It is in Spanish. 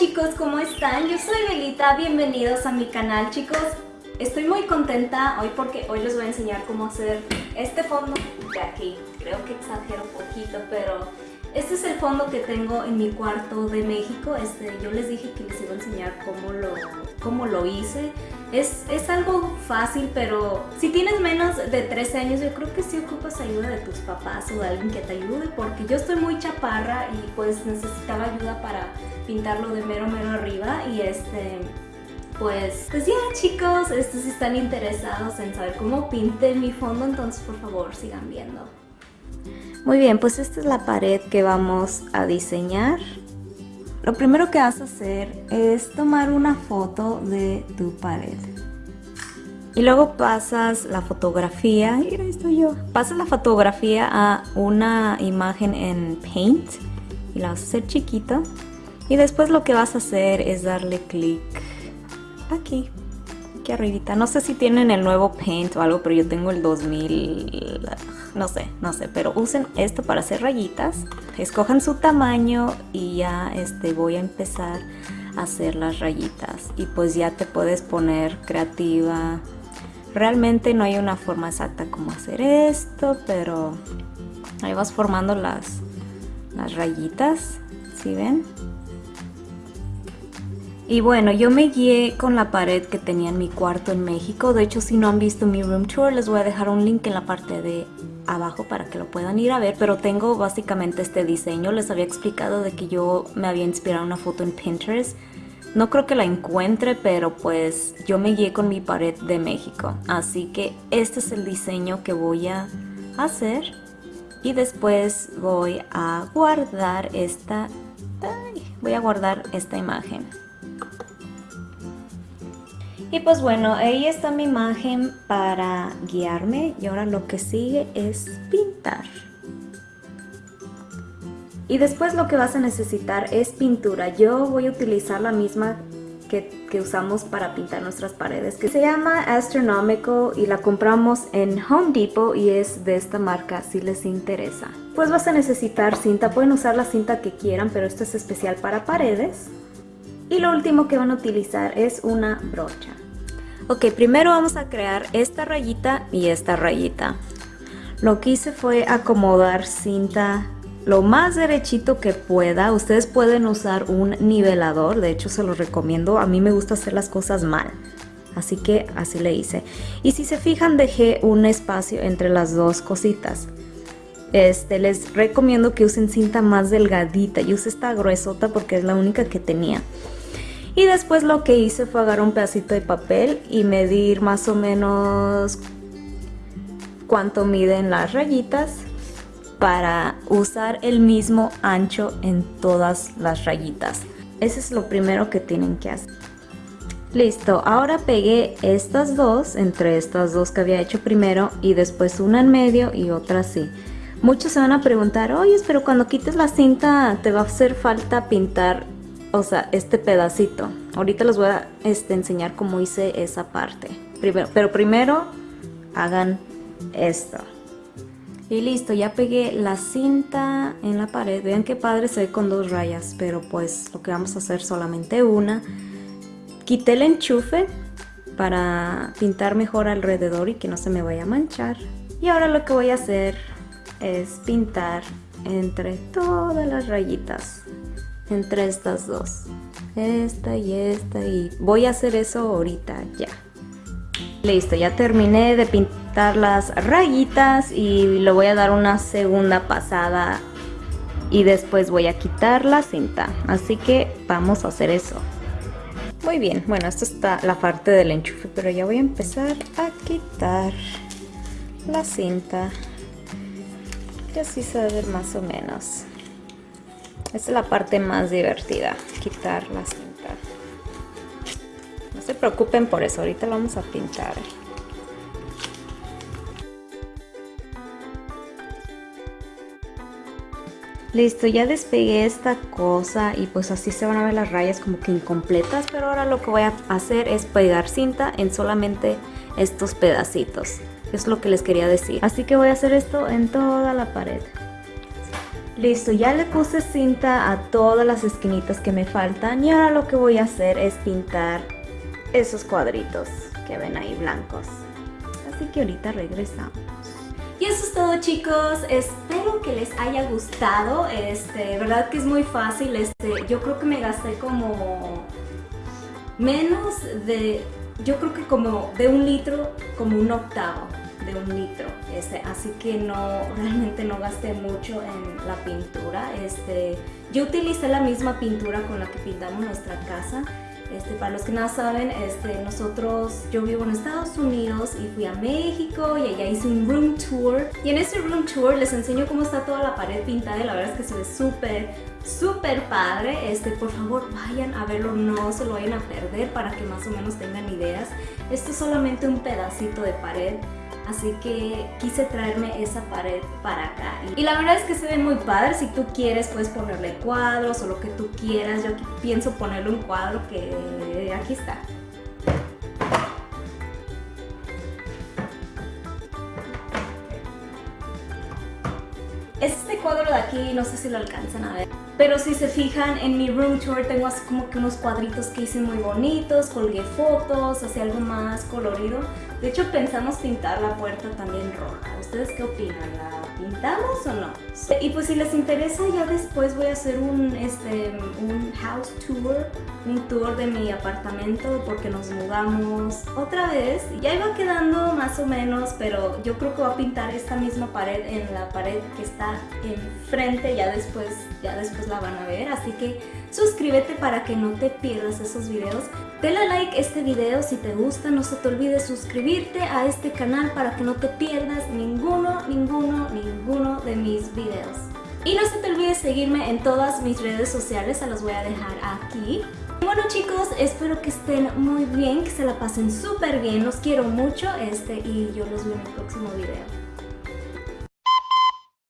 chicos, ¿cómo están? Yo soy Belita, bienvenidos a mi canal chicos. Estoy muy contenta hoy porque hoy les voy a enseñar cómo hacer este fondo de aquí. Creo que exagero un poquito, pero este es el fondo que tengo en mi cuarto de México. Este, yo les dije que les iba a enseñar cómo lo, cómo lo hice. Es, es, algo fácil, pero si tienes menos de 13 años, yo creo que sí ocupas ayuda de tus papás o de alguien que te ayude, porque yo estoy muy chaparra y pues necesitaba ayuda para pintarlo de mero mero arriba y este... Pues, pues ya chicos, estos si están interesados en saber cómo pinte mi fondo, entonces por favor sigan viendo. Muy bien, pues esta es la pared que vamos a diseñar. Lo primero que vas a hacer es tomar una foto de tu pared. Y luego pasas la fotografía, mira, estoy yo. Pasas la fotografía a una imagen en Paint y la vas a hacer chiquita. Y después lo que vas a hacer es darle clic aquí, arribita. No sé si tienen el nuevo Paint o algo, pero yo tengo el 2000, no sé, no sé. Pero usen esto para hacer rayitas. Escojan su tamaño y ya este, voy a empezar a hacer las rayitas. Y pues ya te puedes poner creativa. Realmente no hay una forma exacta como hacer esto, pero ahí vas formando las, las rayitas, ¿sí ven? Y bueno, yo me guié con la pared que tenía en mi cuarto en México. De hecho, si no han visto mi room tour, les voy a dejar un link en la parte de abajo para que lo puedan ir a ver. Pero tengo básicamente este diseño. Les había explicado de que yo me había inspirado una foto en Pinterest. No creo que la encuentre, pero pues yo me guié con mi pared de México. Así que este es el diseño que voy a hacer. Y después voy a guardar esta... voy a guardar esta imagen. Y pues bueno, ahí está mi imagen para guiarme y ahora lo que sigue es pintar. Y después lo que vas a necesitar es pintura. Yo voy a utilizar la misma que, usamos para pintar nuestras paredes que se llama Astronomical y la compramos en Home Depot y es de esta marca si les interesa. Pues vas a necesitar cinta, pueden usar la cinta que quieran pero esto es especial para paredes. Y lo último que van a utilizar es una brocha. Ok, primero vamos a crear esta rayita y esta rayita. Lo que hice fue acomodar cinta lo más derechito que pueda. Ustedes pueden usar un nivelador, de hecho se lo recomiendo. A mí me gusta hacer las cosas mal. Así que así le hice. Y si se fijan dejé un espacio entre las dos cositas. Este, les recomiendo que usen cinta más delgadita. Yo usé esta gruesota porque es la única que tenía. Y después lo que hice fue agarrar un pedacito de papel y medir más o menos cuánto miden las rayitas para usar el mismo ancho en todas las rayitas. Eso es lo primero que tienen que hacer. Listo, ahora pegué estas dos, entre estas dos que había hecho primero y después una en medio y otra así. Muchos se van a preguntar, oye, pero cuando quites la cinta te va a hacer falta pintar o sea, este pedacito. Ahorita les voy a este, enseñar cómo hice esa parte. Primero, pero primero hagan esto. Y listo, ya pegué la cinta en la pared. Vean qué padre se ve con dos rayas, pero pues lo que vamos a hacer solamente una. Quité el enchufe para pintar mejor alrededor y que no se me vaya a manchar. Y ahora lo que voy a hacer es pintar entre todas las rayitas entre estas dos. Esta y esta y voy a hacer eso ahorita ya. Listo ya terminé de pintar las rayitas y le voy a dar una segunda pasada y después voy a quitar la cinta. Así que vamos a hacer eso. Muy bien bueno esto está la parte del enchufe pero ya voy a empezar a quitar la cinta. Y así se ve más o menos esta es la parte más divertida, quitar la cinta. No se preocupen por eso, ahorita lo vamos a pintar. Listo, ya despegué esta cosa y pues así se van a ver las rayas como que incompletas, pero ahora lo que voy a hacer es pegar cinta en solamente estos pedacitos. Es lo que les quería decir. Así que voy a hacer esto en toda la pared. Listo, ya le puse cinta a todas las esquinitas que me faltan y ahora lo que voy a hacer es pintar esos cuadritos que ven ahí blancos. Así que ahorita regresamos. Y eso es todo chicos, espero que les haya gustado, este, verdad que es muy fácil, este, yo creo que me gasté como menos de, yo creo que como de un litro, como un octavo de un litro, este, así que no, realmente no gasté mucho en la pintura, este, yo utilicé la misma pintura con la que pintamos nuestra casa, este, para los que no saben, este, nosotros, yo vivo en Estados Unidos y fui a México y allá hice un room tour. Y en ese room tour les enseño cómo está toda la pared pintada y la verdad es que se ve súper, súper padre. Este, por favor, vayan a verlo, no se lo vayan a perder para que más o menos tengan ideas. Esto es solamente un pedacito de pared así que quise traerme esa pared para acá. Y la verdad es que se ve muy padre, si tú quieres puedes ponerle cuadros o lo que tú quieras, yo pienso ponerle un cuadro que aquí está. Este cuadro de aquí, no sé si lo alcanzan a ver, pero si se fijan en mi room tour tengo así como que unos cuadritos que hice muy bonitos, colgué fotos, así algo más colorido. De hecho pensamos pintar la puerta también roja. ¿Ustedes qué opinan? ¿La pintamos o no? Y pues si les interesa ya después voy a hacer un, este, un house tour, un tour de mi apartamento porque nos mudamos otra vez. Ya iba quedando más o menos, pero yo creo que voy a pintar esta misma pared en la pared que está enfrente, ya después, ya después la van a ver. Así que suscríbete para que no te pierdas esos videos. Dale like este video si te gusta, no se te olvide suscribirte a este canal para que no te pierdas ninguno, ninguno, ninguno de mis videos. Y no se te olvide seguirme en todas mis redes sociales, se los voy a dejar aquí. Bueno chicos, espero que estén muy bien, que se la pasen súper bien, los quiero mucho este y yo los veo en el próximo video.